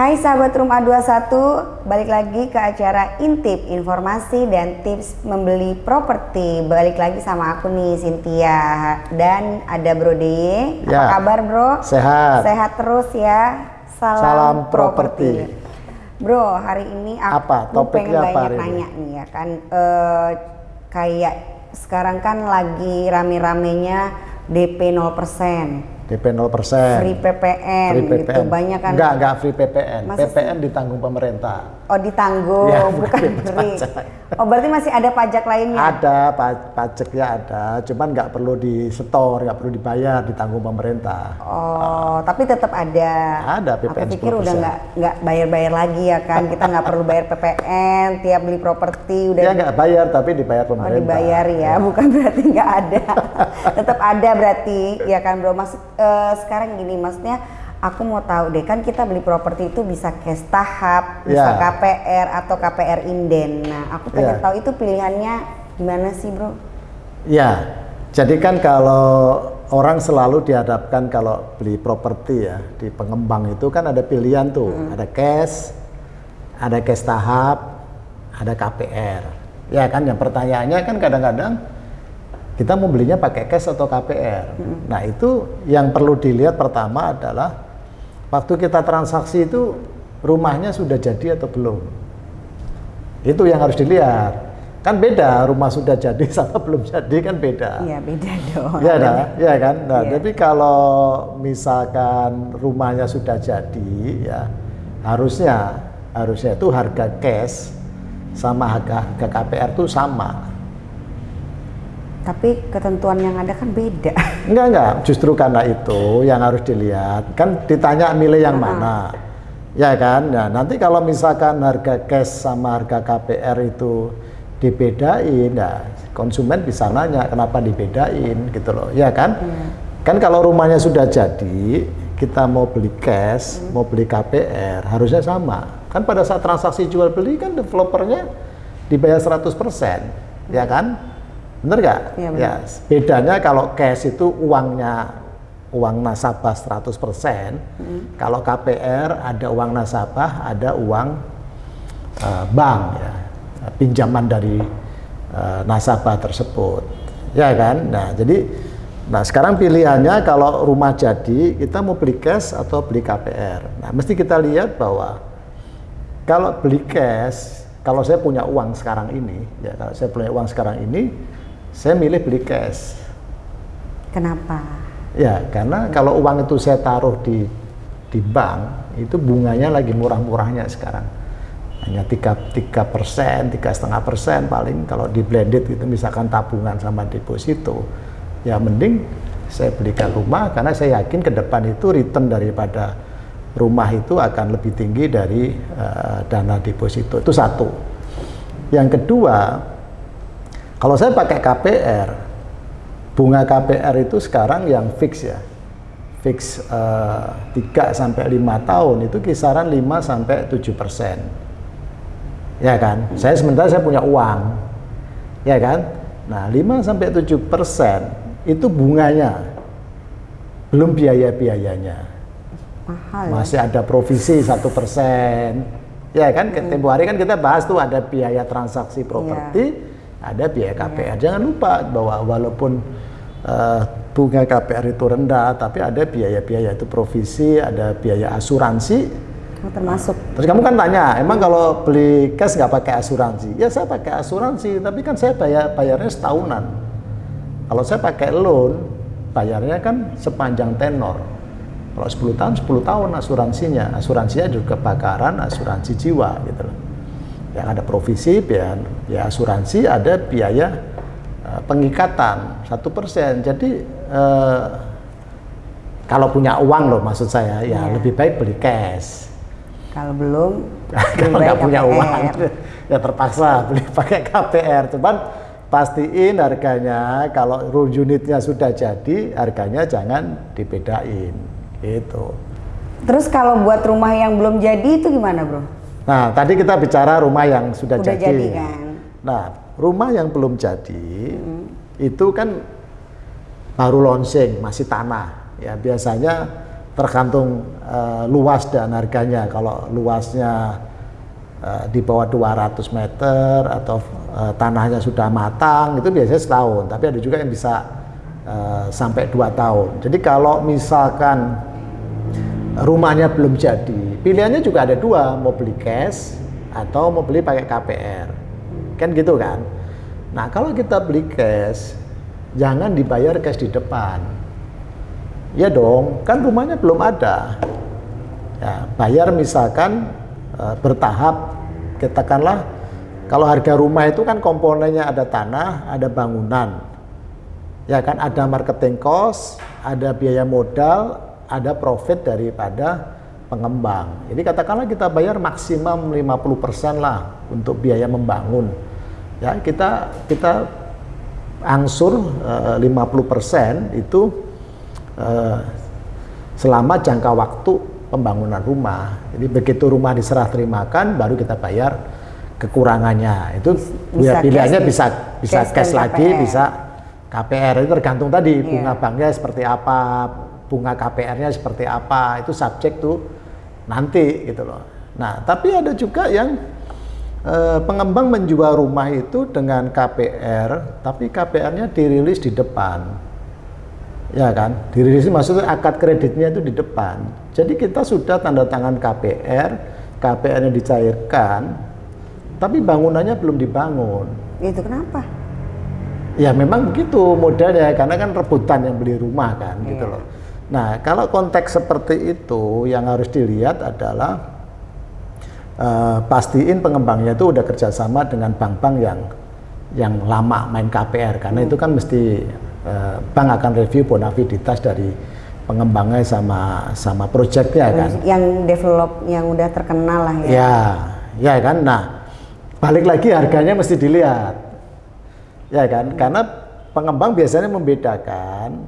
Hai sahabat Rumah 21, balik lagi ke acara Intip, informasi dan tips membeli properti. Balik lagi sama aku nih Cynthia dan ada Bro Deye. Apa Ya. kabar Bro? Sehat. Sehat terus ya. Salam, Salam properti. properti. Bro, hari ini aku Apa? Pengen apa banyak hari ini? nanya nih ya kan. Eh, kayak sekarang kan lagi rame-ramenya DP 0%. DP 0%. Free PPN, Free gitu banyak kan Enggak, enggak free PPN. Masa PPN ditanggung pemerintah. Oh ditanggung, Ya, bukan free. Oh berarti masih ada pajak lainnya? Ada pa- pajaknya ada, cuman nggak perlu di store, nggak perlu dibayar, ditanggung pemerintah. Oh, tapi tetap ada. Ada PPN Aku pikir udah 10%. nggak nggak bayar-bayar lagi ya kan? Kita nggak perlu bayar PPN tiap beli properti udah Dia nggak bayar tapi dibayar oh, pemerintah. dibayar ya, bukan berarti nggak ada. tetap ada berarti ya kan bro. Maksud eh, sekarang gini, maksudnya aku mau tahu deh kan kita beli properti itu bisa cash tahap, bisa Ya. KPR atau KPR inden. Nah, aku pengen Ya. tahu itu pilihannya gimana sih bro? Ya, jadi kan kalau orang selalu dihadapkan kalau beli properti ya di pengembang itu kan ada pilihan tuh, ada cash, ada cash tahap, ada KPR. Ya kan, yang pertanyaannya kan kadang-kadang kita mau belinya pakai cash atau KPR. Nah itu yang perlu dilihat pertama adalah waktu kita transaksi itu rumahnya sudah jadi atau belum. Itu yang harus dilihat. Kan beda rumah sudah jadi sama belum jadi kan beda. Iya beda dong. Iya dah, ya kan. Nah, Iya. tapi kalau misalkan rumahnya sudah jadi, ya harusnya harusnya itu harga cash sama harga harga KPR itu sama. Tapi ketentuan yang ada kan beda. Enggak enggak, justru karena itu yang harus dilihat. Kan ditanya milih yang mana. Ya kan? Nah, nanti kalau misalkan harga cash sama harga KPR itu dibedain, ya konsumen bisa nanya kenapa dibedain gitu loh. Ya kan? Kan kalau rumahnya sudah jadi, kita mau beli cash, mau beli KPR, harusnya sama. Kan pada saat transaksi jual beli kan developernya dibayar 100%, ya kan? Bener nggak? Iya, bener. Ya, bedanya kalau cash itu uangnya uang nasabah 100%, kalau KPR ada uang nasabah, ada uang eh, bank ya, pinjaman dari eh, nasabah tersebut. Ya kan? Nah, jadi nah sekarang pilihannya kalau rumah jadi kita mau beli cash atau beli KPR. Nah, mesti kita lihat bahwa kalau beli cash, kalau saya punya uang sekarang ini, ya kalau saya punya uang sekarang ini, saya milih beli cash. Kenapa? Ya, karena kalau uang itu saya taruh di di bank, itu bunganya lagi murah-murahnya sekarang. Hanya tiga tiga persen, tiga setengah persen paling kalau di blended itu misalkan tabungan sama deposito, ya mending saya belikan rumah karena saya yakin ke depan itu return daripada rumah itu akan lebih tinggi dari eh, dana deposito itu satu. Yang kedua, kalau saya pakai KPR, bunga KPR itu sekarang yang fix ya. Fix eh, 3 sampai 5 tahun itu kisaran 5 sampai 7 persen. Ya kan? Saya sementara saya punya uang. Ya kan? Nah, 5 sampai 7 persen itu bunganya. Belum biaya-biayanya. Mahal. ya? Masih ada provisi satu persen. Ya kan, tempo hari kan kita bahas tuh ada biaya transaksi properti, ada biaya KPR. Jangan lupa bahwa walaupun eh, bunga KPR itu rendah, tapi ada biaya-biaya itu provisi, ada biaya asuransi. Oh, termasuk. Terus kamu kan tanya, emang kalau beli cash nggak pakai asuransi? Ya saya pakai asuransi, tapi kan saya bayar bayarnya setahunan. Kalau saya pakai loan, bayarnya kan sepanjang tenor. Kalau 10 tahun, 10 tahun asuransinya. Asuransinya juga kebakaran, asuransi jiwa gitu. Yang ada provisi, biaya, biaya asuransi, ada biaya eh, pengikatan satu persen. Jadi eh, kalau punya uang loh maksud saya, ya Iya. lebih baik beli cash. Kalau belum, kalau nggak punya KPR. uang ya terpaksa beli pakai KPR cuman pastiin harganya kalau room unitnya sudah jadi harganya jangan dibedain gitu Terus kalau buat rumah yang belum jadi itu gimana bro? Nah tadi kita bicara rumah yang sudah, Udah jadi kan? nah rumah yang belum jadi itu kan baru launching masih tanah ya biasanya tergantung uh, luas dan harganya. Kalau luasnya uh, di bawah 200 meter atau uh, tanahnya sudah matang itu biasanya setahun. Tapi ada juga yang bisa uh, sampai dua tahun. Jadi kalau misalkan rumahnya belum jadi, pilihannya juga ada dua, mau beli cash atau mau beli pakai KPR. Kan gitu kan? Nah kalau kita beli cash, jangan dibayar cash di depan Ya dong, kan rumahnya belum ada. Ya, bayar misalkan e, bertahap, katakanlah kalau harga rumah itu kan komponennya ada tanah, ada bangunan. Ya kan ada marketing cost, ada biaya modal, ada profit daripada pengembang. Jadi katakanlah kita bayar maksimum 50% lah untuk biaya membangun. Ya, kita kita angsur e, 50% itu Eh, selama jangka waktu pembangunan rumah. Jadi begitu rumah diserah terimakan, baru kita bayar kekurangannya. Itu bisa ya, pilihannya bisa bisa cash, cash lagi, KPR. bisa KPR. Itu tergantung tadi yeah. bunga banknya seperti apa, bunga KPR-nya seperti apa. Itu subjek tuh nanti gitu loh. Nah, tapi ada juga yang eh, pengembang menjual rumah itu dengan KPR, tapi KPR-nya dirilis di depan. Ya kan? Dirilis maksudnya akad kreditnya itu di depan. Jadi kita sudah tanda tangan KPR KPR-nya dicairkan tapi bangunannya belum dibangun. Itu kenapa? Ya memang begitu modelnya karena kan rebutan yang beli rumah kan gitu iya. loh nah kalau konteks seperti itu yang harus dilihat adalah uh, pastiin pengembangnya itu udah kerjasama dengan bank-bank yang yang lama main KPR karena hmm. itu kan mesti Eh, bank akan review bonaviditas dari pengembangnya sama sama proyeknya kan. Yang develop yang udah terkenal lah ya. Ya, ya kan. Nah, balik lagi harganya mesti dilihat. Ya kan? Karena pengembang biasanya membedakan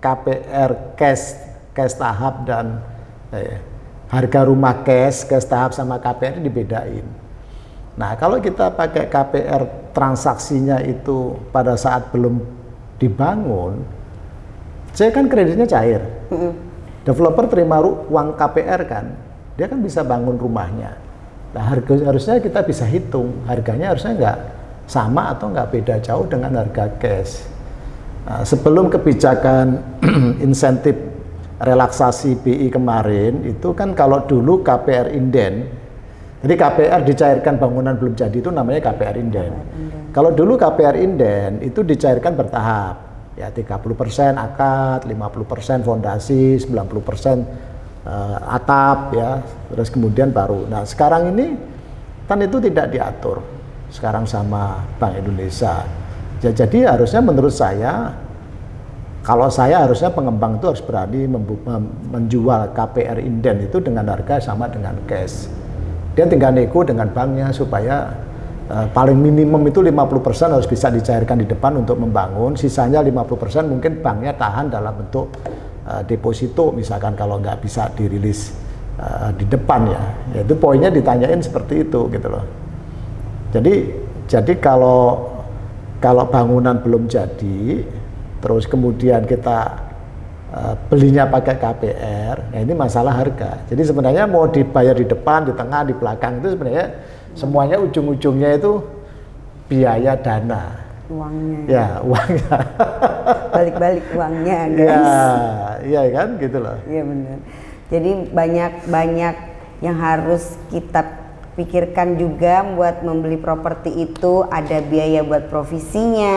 KPR cash cash tahap dan eh, harga rumah cash cash tahap sama KPR dibedain. Nah, kalau kita pakai KPR transaksinya itu pada saat belum dibangun, saya kan kreditnya cair. Mm -hmm. Developer terima uang KPR kan, dia kan bisa bangun rumahnya. Nah harga harusnya kita bisa hitung harganya harusnya nggak sama atau nggak beda jauh dengan harga cash. Nah, sebelum kebijakan insentif relaksasi BI kemarin itu kan kalau dulu KPR inden, jadi KPR dicairkan bangunan belum jadi itu namanya KPR inden. Kalau dulu KPR inden itu dicairkan bertahap. Ya 30% akad, 50% fondasi, 90% uh, atap ya. Terus kemudian baru. Nah, sekarang ini kan itu tidak diatur. Sekarang sama Bank Indonesia. Ya, jadi harusnya menurut saya kalau saya harusnya pengembang itu harus berani menjual KPR inden itu dengan harga sama dengan cash. Dia tinggal nego dengan banknya supaya Uh, paling minimum itu 50% harus bisa dicairkan di depan untuk membangun, sisanya 50% mungkin banknya tahan dalam bentuk uh, deposito misalkan kalau nggak bisa dirilis uh, di depan ya. Yaitu poinnya ditanyain seperti itu gitu loh. Jadi jadi kalau kalau bangunan belum jadi, terus kemudian kita uh, belinya pakai KPR, ya ini masalah harga. Jadi sebenarnya mau dibayar di depan, di tengah, di belakang itu sebenarnya semuanya ujung-ujungnya itu biaya dana. Uangnya. Ya uangnya. Balik-balik uangnya guys. ya iya kan? Gitu loh. Iya benar jadi banyak banyak yang harus kita pikirkan juga buat membeli properti itu ada biaya buat provisinya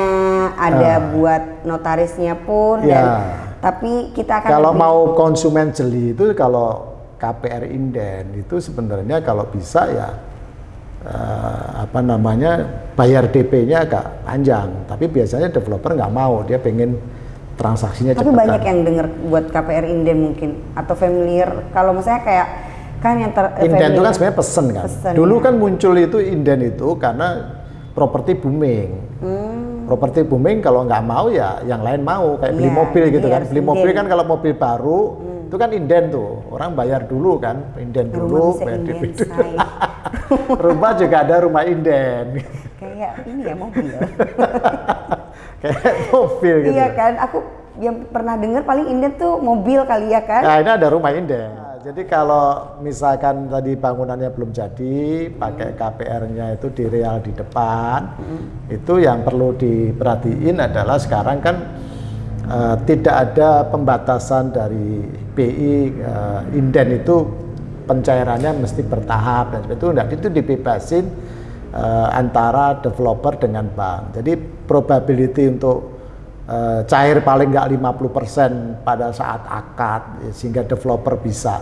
ada uh, buat notarisnya pun ya. dan tapi kita akan kalau lebih... mau konsumen jeli itu kalau KPR inden itu sebenarnya kalau bisa ya uh, apa namanya bayar DP-nya agak panjang, tapi biasanya developer nggak mau, dia pengen transaksinya Tapi cepetan. banyak yang dengar buat KPR inden mungkin atau familiar. Kalau misalnya kayak kan yang ter inden itu kan sebenarnya pesen kan. Pesen, Dulu ya. kan muncul itu inden itu karena properti booming. Hmm. Properti booming kalau nggak mau ya yang lain mau kayak beli ya, mobil gitu kan. Beli inden. mobil kan kalau mobil baru hmm. itu kan inden tuh orang bayar dulu kan inden dulu bayar dulu. rumah juga ada rumah inden. Kayak ini ya mobil. Kayak mobil gitu. Iya kan, aku yang pernah dengar paling inden tuh mobil kali ya kan? Nah ini ada rumah inden. Jadi kalau misalkan tadi bangunannya belum jadi, pakai KPR-nya itu di real di depan, hmm. itu yang perlu diperhatiin adalah sekarang kan uh, tidak ada pembatasan dari BI uh, eh, inden itu pencairannya mesti bertahap dan itu enggak itu dibebasin uh, antara developer dengan bank. Jadi probability untuk uh, cair paling nggak 50% pada saat akad sehingga developer bisa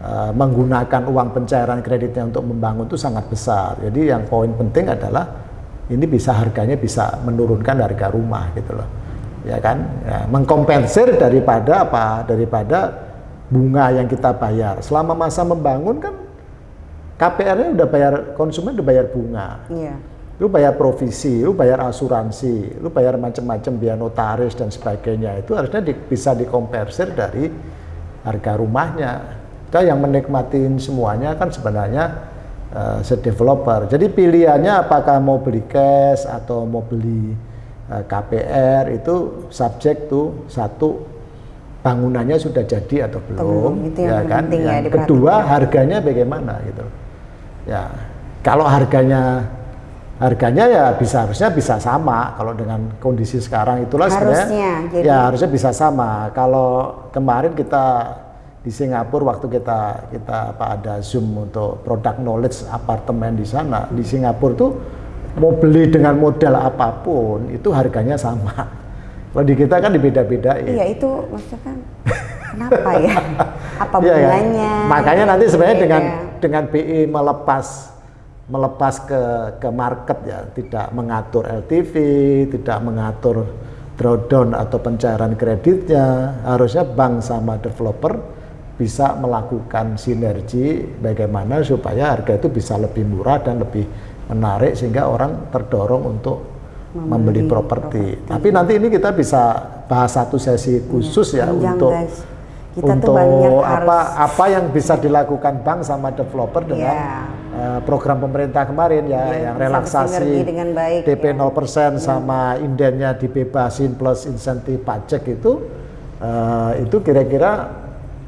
uh, menggunakan uang pencairan kreditnya untuk membangun itu sangat besar. Jadi yang poin penting adalah ini bisa harganya bisa menurunkan harga rumah gitu loh. Ya kan? Ya, mengkompensir daripada apa? Daripada bunga yang kita bayar. Selama masa membangun kan KPR-nya udah bayar konsumen udah bayar bunga. Iya lu bayar provisi, lu bayar asuransi, lu bayar macam-macam biaya notaris dan sebagainya itu harusnya di, bisa dikompersir dari harga rumahnya. Kita yang menikmatin semuanya kan sebenarnya uh, developer. Jadi pilihannya apakah mau beli cash atau mau beli uh, eh, KPR itu subjek tuh satu bangunannya sudah jadi atau belum, itu yang ya kan. Yang ya, kedua harganya bagaimana gitu. Ya, kalau harganya harganya ya bisa harusnya bisa sama kalau dengan kondisi sekarang. Itulah harusnya, sebenarnya jadi... ya harusnya bisa sama. Kalau kemarin kita di Singapura waktu kita kita apa ada zoom untuk produk knowledge apartemen di sana di Singapura tuh mau beli dengan modal apa pun itu harganya sama. Kalau di kita kan dibeda-bedain. Iya itu maksudnya kan kenapa ya? Apa iya, ya. makanya nanti sebenarnya dengan dengan BI melepas melepas ke ke market ya, tidak mengatur LTV, tidak mengatur drawdown atau pencairan kreditnya. Harusnya bank sama developer bisa melakukan sinergi bagaimana supaya harga itu bisa lebih murah dan lebih menarik sehingga orang terdorong untuk membeli, membeli properti. Tapi nanti ini kita bisa bahas satu sesi khusus ya, ya untuk guys. Kita untuk apa harus... apa yang bisa dilakukan bank sama developer dengan yeah Eh, program pemerintah kemarin ya, ya yang relaksasi dengan baik, DP ya. 0% ya. sama indennya dibebasin plus insentif pajak itu uh, itu kira-kira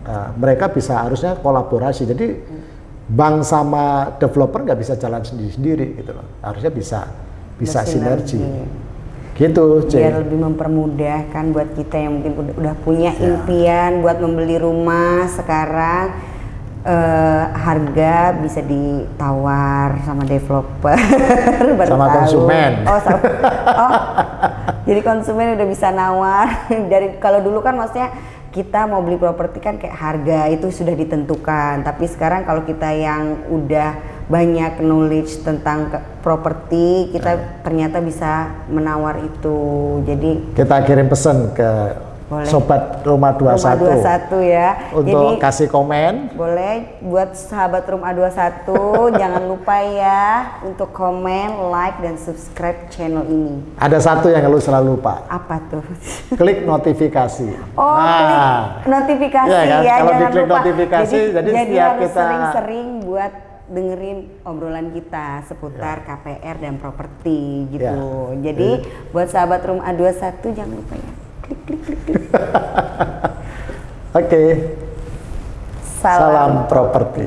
uh, mereka bisa harusnya kolaborasi. Jadi bank sama developer nggak bisa jalan sendiri-sendiri gitu loh. Harusnya bisa bisa sinergi. Gitu, C. Biar lebih mempermudah kan buat kita yang mungkin udah, udah punya ya. impian buat membeli rumah sekarang uh, harga bisa ditawar sama developer. Sama tahu. konsumen. Oh sama. Oh jadi konsumen udah bisa nawar. Dari kalau dulu kan maksudnya kita mau beli properti kan kayak harga itu sudah ditentukan. Tapi sekarang kalau kita yang udah banyak knowledge tentang properti kita nah. ternyata bisa menawar itu. Jadi kita kirim pesan ke boleh. Sobat Rumah 21. Rumah 21 ya. Untuk Jadi, kasih komen. Boleh buat sahabat Rumah 21 jangan lupa ya untuk komen, like dan subscribe channel ini. Ada satu yang lu selalu lupa. Apa tuh? Klik notifikasi. Oh, nah. klik notifikasi ya. Kan? ya Kalau jangan diklik lupa. notifikasi jadi, jadi, jadi setiap kita sering-sering buat dengerin obrolan kita seputar ya. KPR dan properti gitu. Ya. Jadi ya. buat sahabat Rumah 21 jangan lupa ya klik klik klik klik oke okay. salam, salam properti